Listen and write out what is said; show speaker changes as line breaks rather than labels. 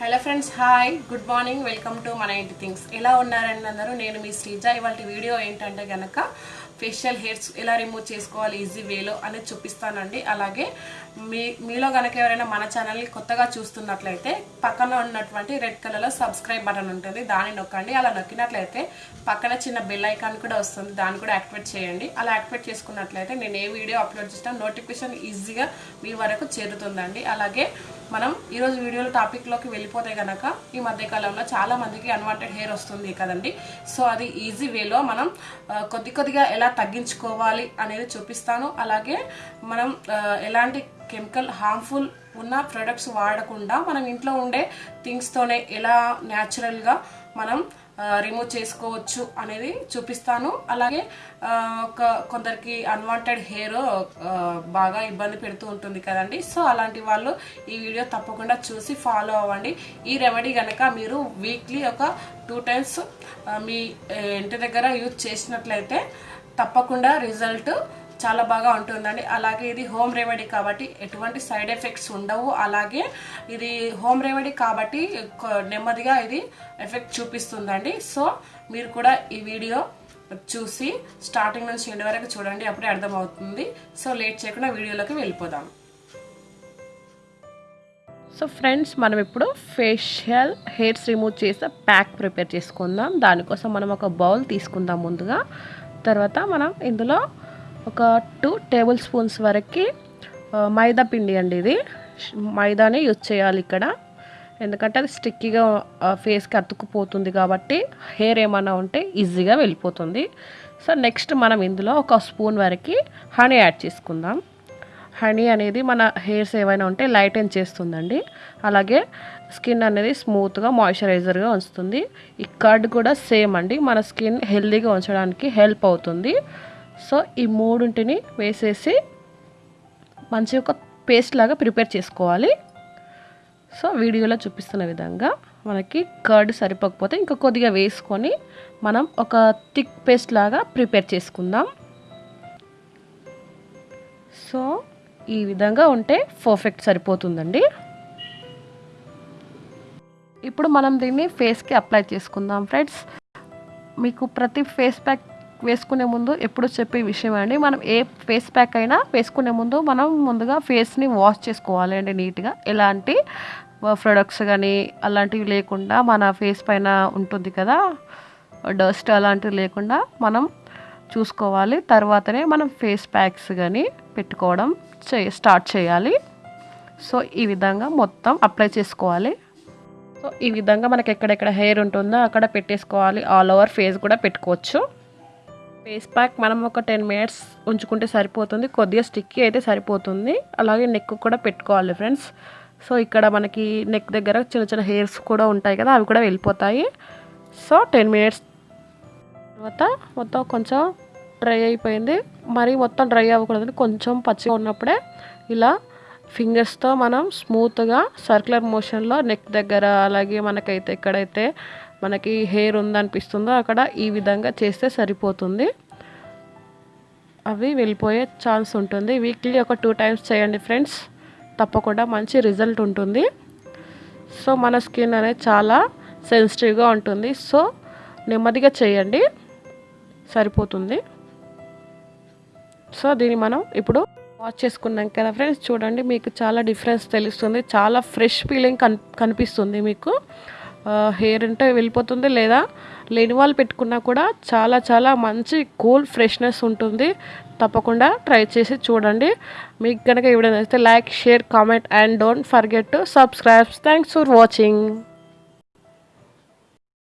Hello friends hi good morning welcome to మన ఇంటి things. ఎలా ఉన్నారండి అందరూ? నేను మీ శ్రీజ. ఇవాళ వీడియో ఏంటంటే కనుక ఫేషియల్ హెయిర్స్ ఎలా రిమూవ్ చేసుకోవాలి ఈజీ వేలో అనేది చూపిస్తానండి. అలాగే మీ మీలో కనుక ఎవరైనా మన ఛానల్ని కొత్తగా చూస్తున్నట్లయితే పక్కన ఉన్నటువంటి రెడ్ కలర్లో సబ్స్క్రైబ్ బటన్ ఉంటుంది. దాన్ని నొక్కండి. అలా నొక్కినట్లయితే పక్కన చిన్న బెల్ ఐకాన్ కూడా వస్తుంది. దాన్ని కూడా యాక్టివేట్ చేయండి. అలా యాక్టివేట్ చేసుకున్నట్లయితే నేను ఏ వీడియో అప్లోడ్ చేసినా నోటిఫికేషన్ ఈజీగా మీ వరకు చేరుతుందండి. అలాగే మనం ఈరోజు వీడియోలో టాపిక్లోకి వెళ్ళిపోతే కనుక ఈ మధ్యకాలంలో చాలా మందికి అన్వాంటెడ్ హెయిర్ వస్తుంది కదండి. సో అది ఈజీ వేలో మనం కొద్ది కొద్దిగా ఎలా తగ్గించుకోవాలి అనేది చూపిస్తాను. అలాగే మనం ఎలాంటి కెమికల్ హార్మ్ఫుల్ ఉన్న ప్రొడక్ట్స్ వాడకుండా మనం ఇంట్లో ఉండే థింగ్స్తోనే ఎలా న్యాచురల్గా మనం రిమూవ్ చేసుకోవచ్చు అనేది చూపిస్తాను. అలాగే ఒక కొందరికి అన్వాంటెడ్ హెయిర్ బాగా ఇబ్బంది పెడుతూ ఉంటుంది కదండి. సో అలాంటి వాళ్ళు ఈ వీడియో తప్పకుండా చూసి ఫాలో అవ్వండి. ఈ రెమెడీ కనుక మీరు వీక్లీ ఒక టూ టైమ్స్ మీ ఇంటి దగ్గర యూజ్ చేసినట్లయితే తప్పకుండా రిజల్ట్ చాలా బాగా ఉంటుందండి. అలాగే ఇది హోమ్ రెమెడీ కాబట్టి ఎటువంటి సైడ్ ఎఫెక్ట్స్ ఉండవు. అలాగే ఇది హోమ్ రెమెడీ కాబట్టి నెమ్మదిగా ఇది ఎఫెక్ట్ చూపిస్తుందండి. సో మీరు కూడా ఈ వీడియో చూసి స్టార్టింగ్ నుంచి ఎండ్ వరకు చూడండి. అప్పుడే అర్థమవుతుంది. సో లేట్ చేయకుండా వీడియోలోకి వెళ్ళిపోదాం. సో ఫ్రెండ్స్ మనం ఇప్పుడు ఫేషియల్ హెయిర్స్ రిమూవ్ చేసే ప్యాక్ ప్రిపేర్ చేసుకుందాం. దానికోసం మనం ఒక బౌల్ తీసుకుందాం ముందుగా. తర్వాత మనం ఇందులో ఒక టూ టేబుల్ స్పూన్స్ వరకు మైదా పిండి అండి ఇది. మైదానే యూజ్ చేయాలి ఇక్కడ. ఎందుకంటే అది స్టిక్కీగా ఫేస్కి అతుక్కుపోతుంది కాబట్టి హెయిర్ ఏమైనా ఉంటే ఈజీగా వెళ్ళిపోతుంది. సో నెక్స్ట్ మనం ఇందులో ఒక స్పూన్ వరకు హనీ యాడ్ చేసుకుందాం. హనీ అనేది మన హెయిర్స్ ఏవైనా ఉంటే లైటెన్ చేస్తుందండి. అలాగే స్కిన్ అనేది స్మూత్గా మాయిశ్చరైజర్గా ఉంచుతుంది. ఈ కర్డ్ కూడా సేమ్ అండి. మన స్కిన్ హెల్దీగా ఉంచడానికి హెల్ప్ అవుతుంది. సో ఈ మూడింటిని వేసేసి మంచి ఒక పేస్ట్ లాగా ప్రిపేర్ చేసుకోవాలి. సో వీడియోలో చూపిస్తున్న విధంగా మనకి కర్డ్ సరిపోకపోతే ఇంకా కొద్దిగా వేసుకొని మనం ఒక థిక్ పేస్ట్ లాగా ప్రిపేర్ చేసుకుందాం. సో ఈ విధంగా ఉంటే పర్ఫెక్ట్ సరిపోతుందండి. ఇప్పుడు మనం దీన్ని ఫేస్కి అప్లై చేసుకుందాం ఫ్రెండ్స్ మీకు ప్రతి ఫేస్ ప్యాక్ వేసుకునే ముందు ఎప్పుడు చెప్పే విషయం అండి మనం ఏ ఫేస్ ప్యాక్ అయినా వేసుకునే ముందు మనం ముందుగా ఫేస్ని వాష్ చేసుకోవాలి అండి నీట్గా. ఎలాంటి ప్రొడక్ట్స్ కానీ అలాంటివి లేకుండా మన ఫేస్ పైన ఉంటుంది కదా డస్ట్ అలాంటివి లేకుండా మనం చూసుకోవాలి. తర్వాతనే మనం ఫేస్ ప్యాక్స్ కానీ పెట్టుకోవడం చే స్టార్ట్ చేయాలి. సో ఈ విధంగా మొత్తం అప్లై చేసుకోవాలి. సో ఈ విధంగా మనకి ఎక్కడెక్కడ హెయిర్ ఉంటుందో అక్కడ పెట్టేసుకోవాలి. ఆల్ ఓవర్ ఫేస్ కూడా పెట్టుకోవచ్చు. ఫేస్ ప్యాక్ మనం ఒక టెన్ మినిట్స్ ఉంచుకుంటే సరిపోతుంది. కొద్దిగా స్టిక్కీ అయితే సరిపోతుంది. అలాగే నెక్ కూడా పెట్టుకోవాలి ఫ్రెండ్స్. సో ఇక్కడ మనకి నెక్ దగ్గర చిన్న చిన్న హెయిర్స్ కూడా ఉంటాయి కదా అవి కూడా వెళ్ళిపోతాయి. సో టెన్ మినిట్స్ తర్వాత మొత్తం కొంచెం డ్రై అయిపోయింది. మరి మొత్తం డ్రై అవ్వకూడదు కొంచెం పచ్చిగా ఉన్నప్పుడే ఇలా ఫింగర్స్తో మనం స్మూత్గా సర్క్యులర్ మోషన్లో నెక్ దగ్గర అలాగే మనకైతే ఎక్కడైతే మనకి హెయిర్ ఉందనిపిస్తుందో అక్కడ ఈ విధంగా చేస్తే సరిపోతుంది. అవి వెళ్ళిపోయే ఛాన్స్ ఉంటుంది. వీక్లీ ఒక టూ టైమ్స్ చేయండి ఫ్రెండ్స్ తప్పకుండా మంచి రిజల్ట్ ఉంటుంది. సో మన స్కిన్ అనేది చాలా సెన్సిటివ్గా ఉంటుంది. సో నెమ్మదిగా చేయండి. సరిపోతుంది. సో దీన్ని మనం ఇప్పుడు వాష్ చేసుకున్నాం కదా ఫ్రెండ్స్ చూడండి మీకు చాలా డిఫరెన్స్ తెలుస్తుంది. చాలా ఫ్రెష్ ఫీలింగ్ కన్ కనిపిస్తుంది మీకు. హెయిర్ అంటే వెళ్ళిపోతుంది లేదా లేని వాళ్ళు పెట్టుకున్నా కూడా చాలా చాలా మంచి కూల్ ఫ్రెష్నెస్ ఉంటుంది. తప్పకుండా ట్రై చేసి చూడండి. మీకు కనుక ఈ వీడియో నచ్చితే like share comment and don't forget to subscribe. Thanks for watching.